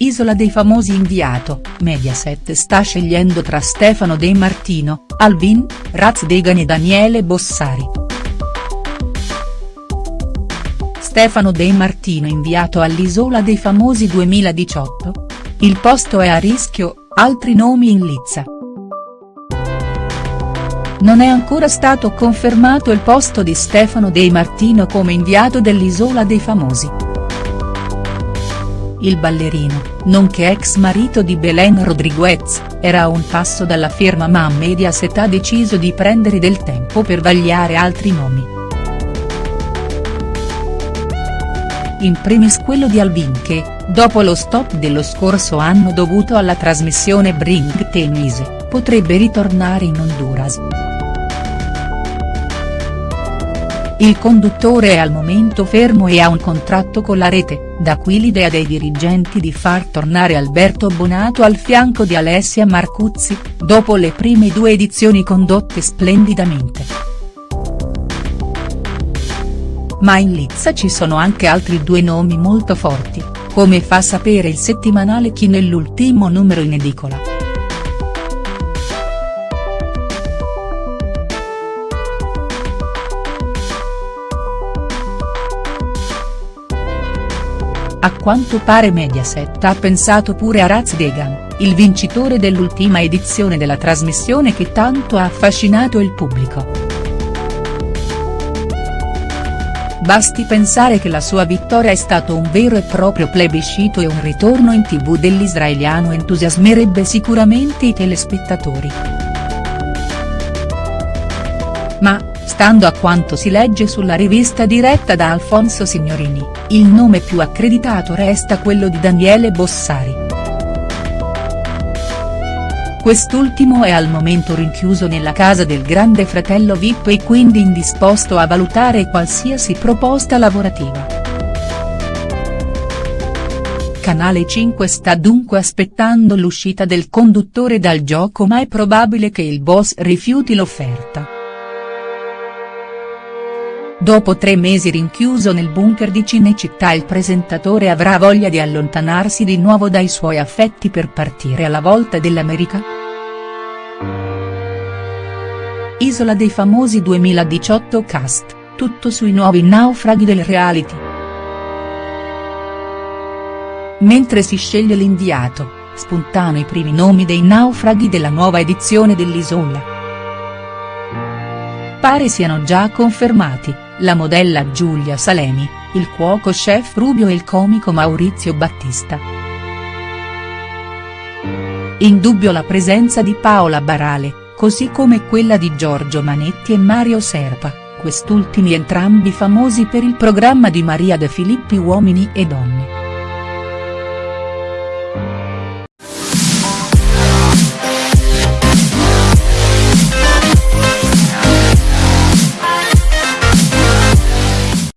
Isola dei famosi inviato, Mediaset sta scegliendo tra Stefano De Martino, Alvin, Raz Degan e Daniele Bossari. Stefano De Martino inviato all'Isola dei famosi 2018? Il posto è a rischio, altri nomi in lizza. Non è ancora stato confermato il posto di Stefano De Martino come inviato dell'Isola dei famosi il ballerino, nonché ex marito di Belen Rodriguez, era a un passo dalla firma ma Mediaset ha deciso di prendere del tempo per vagliare altri nomi. In primis quello di Alvin che, dopo lo stop dello scorso anno dovuto alla trasmissione Bring Tenise, potrebbe ritornare in Honduras. Il conduttore è al momento fermo e ha un contratto con la rete, da qui l'idea dei dirigenti di far tornare Alberto Bonato al fianco di Alessia Marcuzzi, dopo le prime due edizioni condotte splendidamente. Ma in lizza ci sono anche altri due nomi molto forti, come fa sapere il settimanale Chi nell'ultimo numero in edicola. A quanto pare Mediaset ha pensato pure a Raz Degan, il vincitore dell'ultima edizione della trasmissione che tanto ha affascinato il pubblico. Basti pensare che la sua vittoria è stato un vero e proprio plebiscito e un ritorno in tv dell'israeliano entusiasmerebbe sicuramente i telespettatori. Ma, Stando a quanto si legge sulla rivista diretta da Alfonso Signorini, il nome più accreditato resta quello di Daniele Bossari. Quest'ultimo è al momento rinchiuso nella casa del grande fratello Vip e quindi indisposto a valutare qualsiasi proposta lavorativa. Canale 5 sta dunque aspettando l'uscita del conduttore dal gioco ma è probabile che il boss rifiuti l'offerta. Dopo tre mesi rinchiuso nel bunker di Cinecittà il presentatore avrà voglia di allontanarsi di nuovo dai suoi affetti per partire alla volta dell'America?. Isola dei famosi 2018 cast, tutto sui nuovi naufraghi del reality. Mentre si sceglie l'inviato, spuntano i primi nomi dei naufraghi della nuova edizione dell'Isola. Pare siano già confermati la modella Giulia Salemi, il cuoco chef Rubio e il comico Maurizio Battista. In dubbio la presenza di Paola Barale, così come quella di Giorgio Manetti e Mario Serpa, quest'ultimi entrambi famosi per il programma di Maria De Filippi Uomini e Donne.